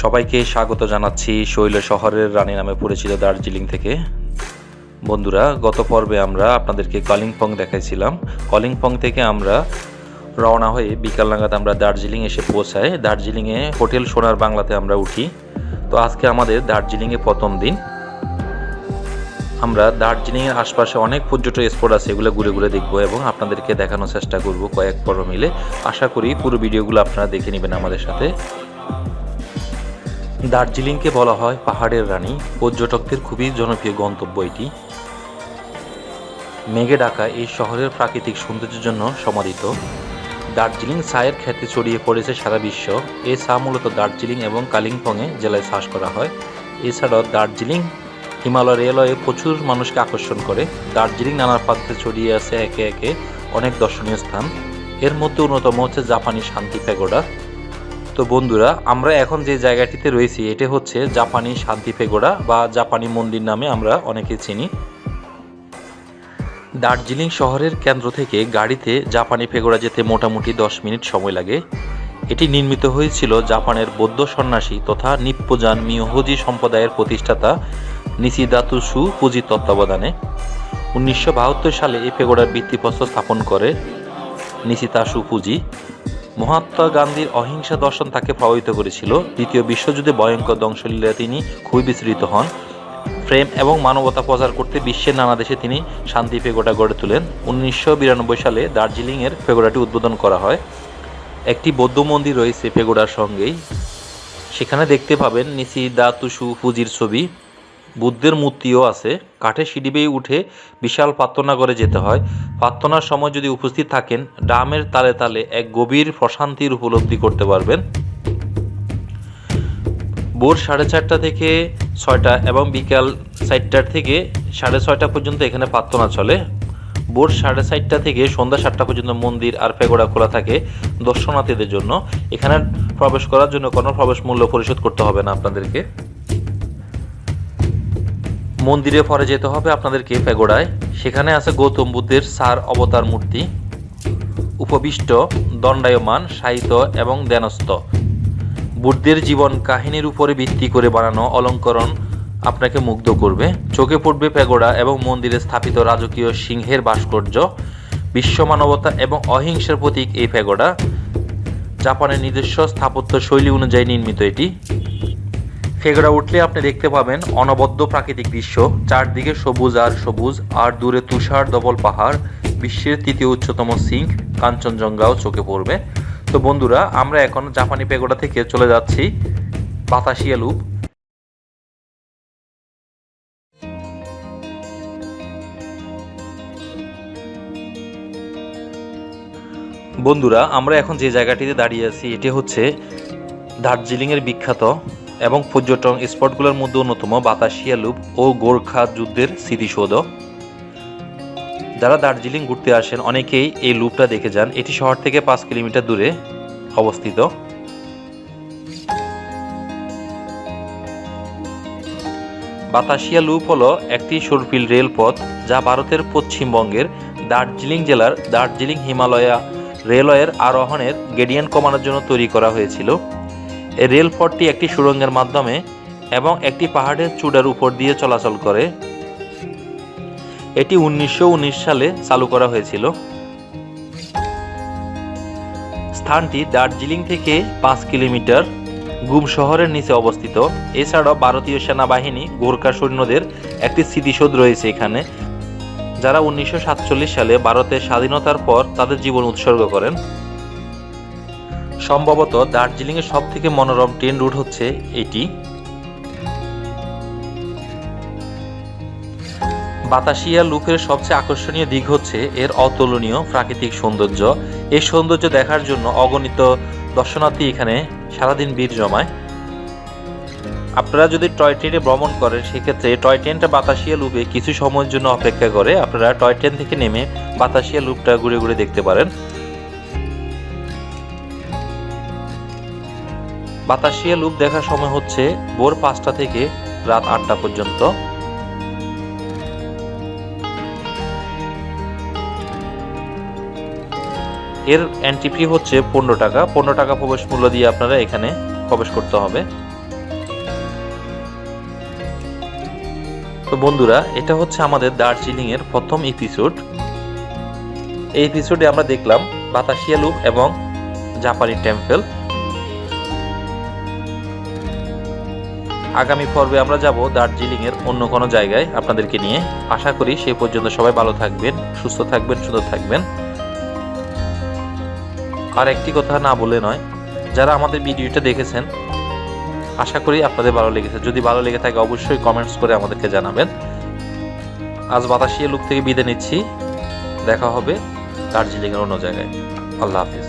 সবাইকে স্বাগত জানাচ্ছি শৈল শহরের রানী নামে পরিচিত দার্জিলিং থেকে। বন্ধুরা, গত পর্বে আমরা আপনাদেরকে কলিংপং দেখাইছিলাম। কলিংপং থেকে আমরা রওনা হয়ে বিকাল নাগাদ আমরা দার্জিলিং এসে পৌঁছাই। দার্জিলিংয়ে হোটেল সোনার বাংলাতে আমরা উঠি। তো আজকে আমাদের দার্জিলিংয়ে প্রথম দিন। আমরা দার্জিলিংয়ের আশপাশে অনেক পর্যটক স্পট আছে, এগুলো ঘুরে ঘুরে দেখব এবং আপনাদেরকে দেখানোর চেষ্টা করব কয়েক পর্ব মিলে। আশা করি পুরো ভিডিওগুলো আপনারা দেখে নেবেন আমাদের সাথে। দার্জিলিংকে বলা হয় পাহাড়ের রানী। পর্যটকদের খুবই জনপ্রিয় গন্তব্য এটি। মেঘে ঢাকা এই শহরের প্রাকৃতিক সৌন্দর্যের জন্য সমাদিত। দার্জিলিং চায়ের খ্যাতি ছড়িয়ে পড়েছে সারা বিশ্ব। এই চা মূলত দার্জিলিং এবং কালিম্পংয়ে জেলায় চাষ করা হয়। এছাড়াও দার্জিলিং হিমালয় রেলওয়ে প্রচুর মানুষকে আকর্ষণ করে। দার্জিলিং নানা প্রান্তে ছড়িয়ে আছে একে একে অনেক দর্শনীয় স্থান। এর মধ্যে অন্যতম হচ্ছে জাপানি শান্তি প্যাগোডা। তো বন্ধুরা, আমরা এখন যে জায়গাটিতে রয়েছি, এটি হচ্ছে জাপানি শান্তি পেগোড়া বা জাপানি মন্দির নামে আমরা অনেকে চিনি। দার্জিলিং শহরের কেন্দ্র থেকে গাড়িতে জাপানি পেগোড়া যেতে মোটামুটি দশ মিনিট সময় লাগে। এটি নির্মিত হয়েছিল জাপানের বৌদ্ধ সন্ন্যাসী তথা নিপ্পজান মিয়োহজি সম্প্রদায়ের প্রতিষ্ঠাতা নিসিদাতুসু পুঁজি তত্ত্বাবধানে। উনিশশো বাহাত্তর সালে এই পেগোড়ার ভিত্তিপ্রস্তর স্থাপন করে নিসিতাসু পুঁজি। মহাত্মা গান্ধীর অহিংসা দর্শন তাকে প্রভাবিত করেছিল। দ্বিতীয় বিশ্বযুদ্ধে ভয়ঙ্কর ধ্বংসলীলা তিনি খুবই বিস্তৃত হন। প্রেম এবং মানবতা প্রচার করতে বিশ্বের নানা দেশে তিনি শান্তি পেগোডা গড়ে তোলেন। উনিশশো বিরানব্বই সালে দার্জিলিংয়ের পেগোডাটি উদ্বোধন করা হয়। একটি বৌদ্ধ মন্দির রয়েছে পেগোডার সঙ্গেই। সেখানে দেখতে পাবেন নিসি দা তুসু ফুজির ছবি। বুদ্ধের মূর্তিও আছে। কাঠের সিঁড়ি বেয়ে উঠে বিশাল প্রার্থনাগরে যেতে হয়। প্রার্থনার সময় যদি উপস্থিত থাকেন, ডামের তালে তালে এক গভীর প্রশান্তির উপলব্ধি করতে পারবেন। ভোর সাড়ে চারটা থেকে ছয়টা এবং বিকাল চারটার থেকে সাড়ে ছয়টা পর্যন্ত এখানে প্রার্থনা চলে। ভোর সাড়ে চারটা থেকে সন্ধ্যা সাতটা পর্যন্ত মন্দির আর পেগোড়া খোলা থাকে দর্শনার্থীদের জন্য। এখানে প্রবেশ করার জন্য কোনো প্রবেশ মূল্য পরিশোধ করতে হবে না আপনাদেরকে। মন্দিরে পরে যেতে হবে আপনাদেরকে পেগোড়ায় সেখানে আছে গৌতম বুদ্ধের সার অবতার মূর্তি, উপবিষ্ট, দণ্ডায়মান, সাহিত্য এবং ধ্যানস্থ। বুদ্ধের জীবন কাহিনীর উপরে ভিত্তি করে বানানো অলঙ্করণ আপনাকে মুগ্ধ করবে। চোখে পড়বে পেগোড়া এবং মন্দিরে স্থাপিত রাজকীয় সিংহের ভাস্কর্য, বিশ্ব মানবতা এবং অহিংসার প্রতীক এই পেগোড়া জাপানের নিজস্ব স্থাপত্য শৈলী অনুযায়ী নির্মিত এটি। ফেগড়া উঠলে আপনি দেখতে পাবেন অনবদ্য প্রাকৃতিক দৃশ্য। চারদিকে সবুজ আর সবুজ, আর দূরে তুষার ডবল পাহাড়, বিশ্বের তৃতীয় উচ্চতম সিঙ্ক কাঞ্চনজঙ্ঘাও চোখে পড়বে। তো বন্ধুরা, আমরা এখন জাপানি পেগোডা থেকে চলে যাচ্ছি, বাতাসিয়া লুপ। বন্ধুরা, আমরা এখন যে জায়গাটিতে দাঁড়িয়ে আছি, এটি হচ্ছে দার্জিলিংয়ের বিখ্যাত এবং পর্যটন স্পটগুলোর মধ্যে অন্যতম বাতাসিয়া লুপ ও গোর্খা যুদ্ধের স্মৃতিসৌধ। যারা দার্জিলিং ঘুরতে আসেন, অনেকেই এই লুপটা দেখে যান। এটি শহর থেকে পাঁচ কিলোমিটার দূরে অবস্থিত। বাতাসিয়া লুপ হলো একটি সরফিল রেলপথ যা ভারতের পশ্চিমবঙ্গের দার্জিলিং জেলার দার্জিলিং হিমালয়া রেলওয়ের আরোহণের গেডিয়ান কমানোর জন্য তৈরি করা হয়েছিল। রেলপথটি একটি সুড়ঙ্গের মাধ্যমে এবং একটি পাহাড়ের চূড়ার উপর দিয়ে চলাচল করে। এটি উনিশশো সালে চালু করা হয়েছিল। স্থানটি দার্জিলিং থেকে পাঁচ কিলোমিটার গুম শহরের নিচে অবস্থিত। এছাড়াও ভারতীয় সেনাবাহিনী, গোর্খা সৈন্যদের একটি স্মৃতিসৌধ রয়েছে এখানে, যারা উনিশশো সাতচল্লিশ সালে ভারতের স্বাধীনতার পর তাদের জীবন উৎসর্গ করেন। সম্ভবত দার্জিলিংয়ের সব থেকে মনোরম ট্রেন রুট হচ্ছে এটি। বাতাসিয়া লুপের সবচেয়ে আকর্ষণীয় দিক হচ্ছে এর অতুলনীয় প্রাকৃতিক সৌন্দর্য। এই সৌন্দর্য দেখার জন্য অগণিত দর্শনার্থী এখানে সারাদিন ভিড় জমায়। আপনারা যদি টয় ট্রেনে ভ্রমণ করেন, সেক্ষেত্রে টয় ট্রেনটা বাতাসিয়া লুপে কিছু সময়ের জন্য অপেক্ষা করে। আপনারা টয় ট্রেন থেকে নেমে বাতাসিয়া লুপটা ঘুরে ঘুরে দেখতে পারেন। বাতাসিয়া লুপ দেখার সময় হচ্ছে ভোর পাঁচটা থেকে রাত আটটা পর্যন্ত। এর এন্ট্রি ফি হচ্ছে পনেরো টাকা। পনেরো টাকা প্রবেশ মূল্য দিয়ে আপনারা এখানে প্রবেশ করতে হবে। তো বন্ধুরা, এটা হচ্ছে আমাদের দার্জিলিংয়ের প্রথম এপিসোড এই এপিসোডে আমরা দেখলাম বাতাসিয়া লুপ এবং জাপানি টেম্পল। আগামী পর্বে আমরা যাব দার্জিলিং এর অন্য কোনো জায়গায়। আপনাদেরকে নিয়ে আশা করি সেই পর্যন্ত সবাই ভালো থাকবেন, সুস্থ থাকবেন, সুন্দর থাকবেন। আর একটি কথা না বলে নয়, যারা আমাদের ভিডিওটা দেখেছেন, আশা করি আপনাদের ভালো লেগেছে। যদি ভালো লেগে থাকে, অবশ্যই কমেন্টস করে আমাদেরকে জানাবেন। আজ বাতাসিয়া লুক থেকে বিদায় নিচ্ছি। দেখা হবে দার্জিলিংয়ের অন্য জায়গায়। আল্লাহ হাফিজ।